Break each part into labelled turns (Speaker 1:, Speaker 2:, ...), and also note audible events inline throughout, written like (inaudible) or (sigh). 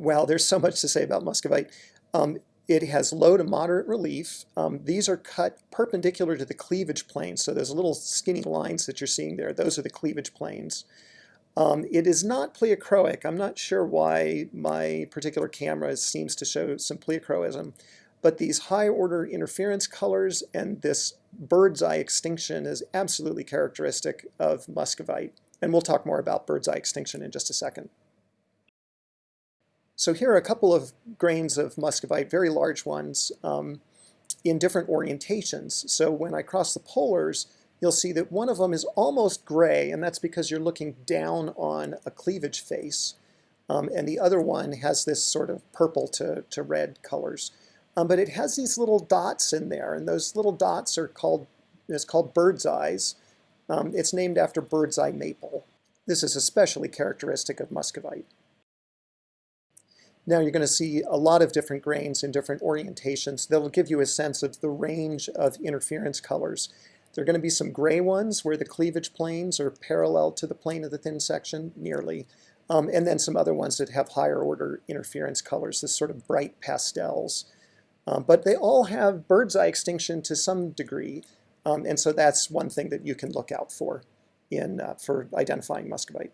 Speaker 1: Well, there's so much to say about muscovite. Um, it has low to moderate relief. Um, these are cut perpendicular to the cleavage plane. So those little skinny lines that you're seeing there, those are the cleavage planes. Um, it is not pleochroic. I'm not sure why my particular camera seems to show some pleochroism, but these high order interference colors and this bird's eye extinction is absolutely characteristic of muscovite. And we'll talk more about bird's eye extinction in just a second. So here are a couple of grains of muscovite, very large ones, um, in different orientations. So when I cross the polars, you'll see that one of them is almost gray, and that's because you're looking down on a cleavage face. Um, and the other one has this sort of purple to, to red colors. Um, but it has these little dots in there, and those little dots are called, it's called bird's eyes. Um, it's named after bird's eye maple. This is especially characteristic of muscovite. Now you're going to see a lot of different grains in different orientations. That'll give you a sense of the range of interference colors. There are going to be some gray ones where the cleavage planes are parallel to the plane of the thin section, nearly. Um, and then some other ones that have higher order interference colors, this sort of bright pastels. Um, but they all have bird's eye extinction to some degree. Um, and so that's one thing that you can look out for in, uh, for identifying muscovite.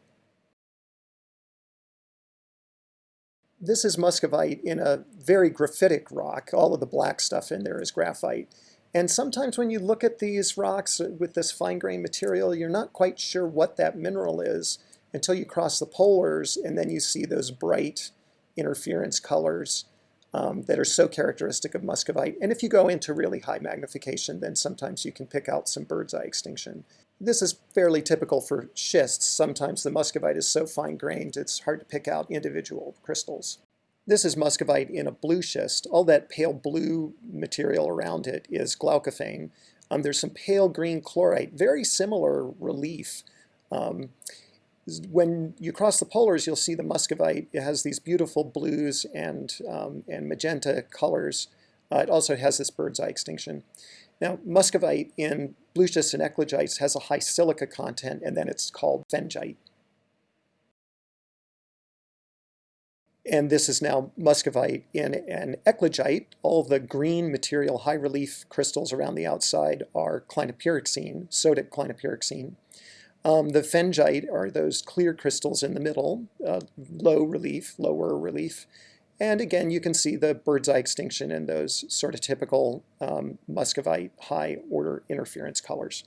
Speaker 1: This is muscovite in a very graphitic rock. All of the black stuff in there is graphite. And sometimes when you look at these rocks with this fine-grained material, you're not quite sure what that mineral is until you cross the polars and then you see those bright interference colors um, that are so characteristic of muscovite. And if you go into really high magnification, then sometimes you can pick out some bird's eye extinction. This is fairly typical for schists. Sometimes the muscovite is so fine-grained it's hard to pick out individual crystals. This is muscovite in a blue schist. All that pale blue material around it is glaucophane. Um, there's some pale green chlorite, very similar relief. Um, when you cross the polars, you'll see the muscovite. It has these beautiful blues and, um, and magenta colors. Uh, it also has this bird's eye extinction. Now, muscovite in blue schist and eclogites has a high silica content, and then it's called phengite. And this is now muscovite in an eclogite. All the green material, high relief crystals around the outside are clinopyroxene, sodic clinopyroxene. Um, the phengite are those clear crystals in the middle, uh, low relief, lower relief. And again, you can see the bird's eye extinction in those sort of typical um, muscovite high order interference colors.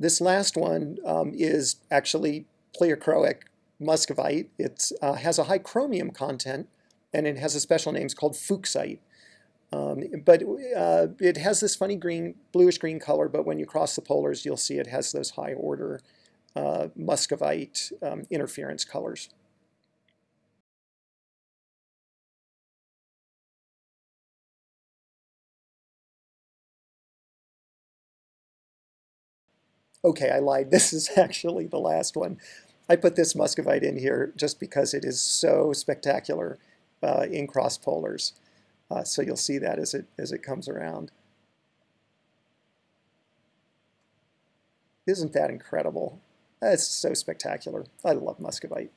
Speaker 1: This last one um, is actually pleochroic muscovite. It uh, has a high chromium content, and it has a special name it's called fuchsite. Um, but uh, it has this funny green, bluish green color, but when you cross the polars, you'll see it has those high order uh, muscovite um, interference colors. Okay, I lied. (laughs) This is actually the last one. I put this muscovite in here just because it is so spectacular uh, in cross polars. Uh, so you'll see that as it, as it comes around. Isn't that incredible? It's so spectacular. I love muscovite.